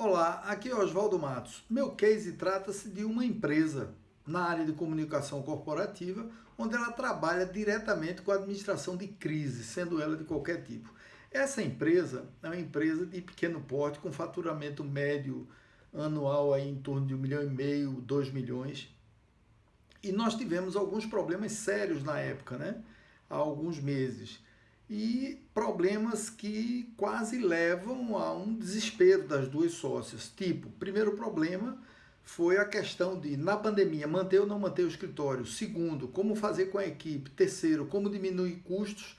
Olá, aqui é Oswaldo Matos. Meu case trata-se de uma empresa na área de comunicação corporativa, onde ela trabalha diretamente com a administração de crise, sendo ela de qualquer tipo. Essa empresa é uma empresa de pequeno porte, com faturamento médio anual aí em torno de um milhão e meio, dois milhões. E nós tivemos alguns problemas sérios na época, né? Há alguns meses e problemas que quase levam a um desespero das duas sócias. Tipo, primeiro problema foi a questão de, na pandemia, manter ou não manter o escritório. Segundo, como fazer com a equipe. Terceiro, como diminuir custos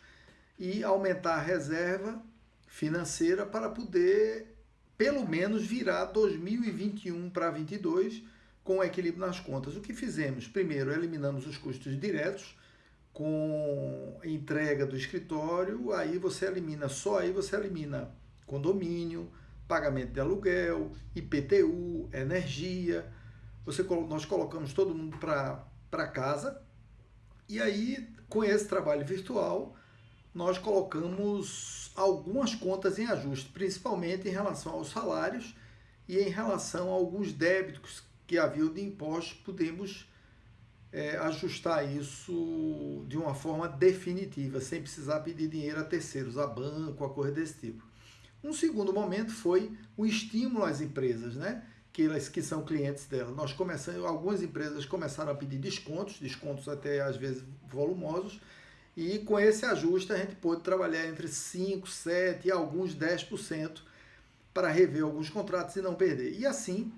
e aumentar a reserva financeira para poder, pelo menos, virar 2021 para 2022 com equilíbrio nas contas. O que fizemos? Primeiro, eliminamos os custos diretos, com entrega do escritório, aí você elimina, só aí você elimina condomínio, pagamento de aluguel, IPTU, energia. Você, nós colocamos todo mundo para casa e aí, com esse trabalho virtual, nós colocamos algumas contas em ajuste, principalmente em relação aos salários e em relação a alguns débitos que haviam de impostos, podemos é, ajustar isso de uma forma definitiva, sem precisar pedir dinheiro a terceiros, a banco, a coisa desse tipo. Um segundo momento foi o estímulo às empresas, né? que elas que são clientes dela. Nós começamos, algumas empresas começaram a pedir descontos, descontos até às vezes volumosos, e com esse ajuste a gente pôde trabalhar entre 5, 7 e alguns 10% para rever alguns contratos e não perder. E assim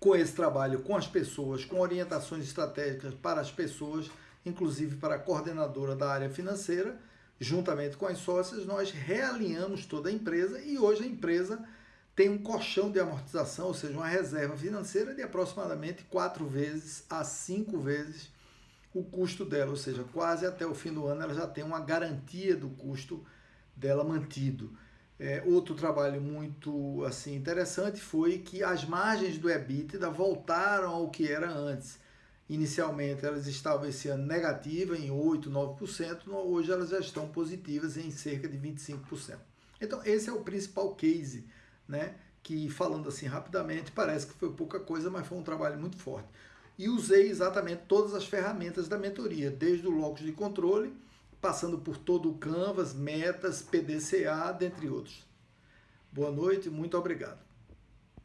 com esse trabalho com as pessoas, com orientações estratégicas para as pessoas, inclusive para a coordenadora da área financeira, juntamente com as sócias, nós realinhamos toda a empresa e hoje a empresa tem um colchão de amortização, ou seja, uma reserva financeira de aproximadamente quatro vezes a cinco vezes o custo dela, ou seja, quase até o fim do ano ela já tem uma garantia do custo dela mantido. É, outro trabalho muito assim interessante foi que as margens do EBITDA voltaram ao que era antes. Inicialmente elas estavam esse ano negativas em 8, 9%, hoje elas já estão positivas em cerca de 25%. Então esse é o principal case, né? que falando assim rapidamente parece que foi pouca coisa, mas foi um trabalho muito forte. E usei exatamente todas as ferramentas da mentoria, desde o locus de controle, passando por todo o Canvas, metas, PDCA, dentre outros. Boa noite, muito obrigado.